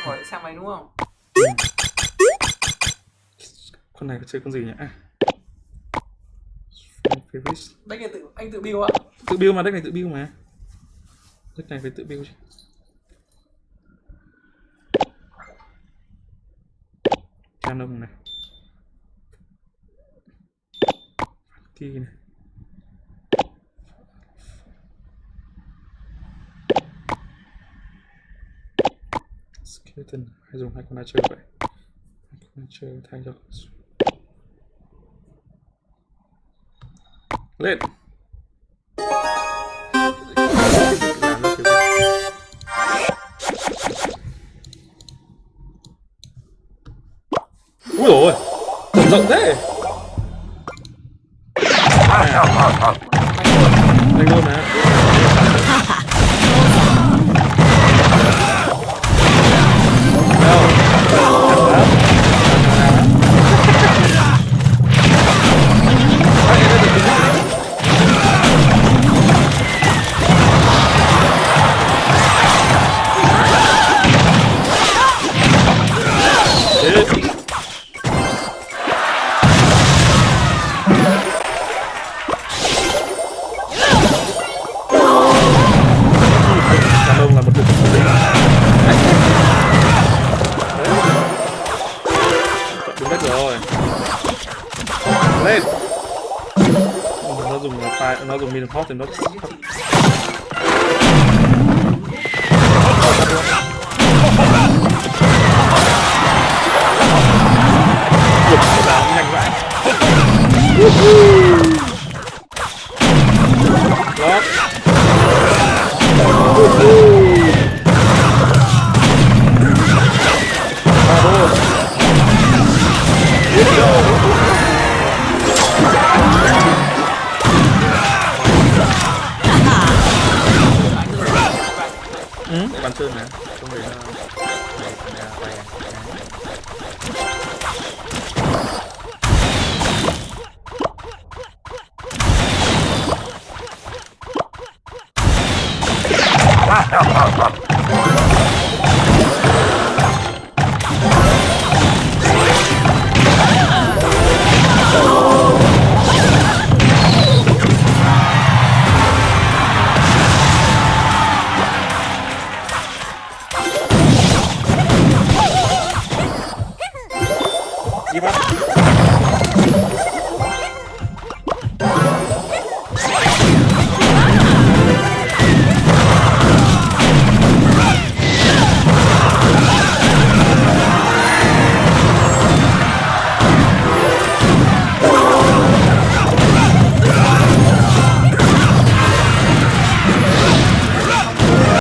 chơi khỏi xe máy đúng không? Con này có chơi con gì nhỉ? À. Deck này tự anh tự build ạ. Tự build mà deck này tự build mà. Deck này phải tự build chứ. Canon này. Kỳ này Skeleton. Hay dùng hai con chơi vậy? Hai con chơi thay cho lên. Ui rồi ôi, rộng thế. À. Đánh luôn mà. Lên nó dùng file nó dùng min hot thì nó nhanh vậy Ừ, bàn sơn này Không để nó này này quay Y bueno,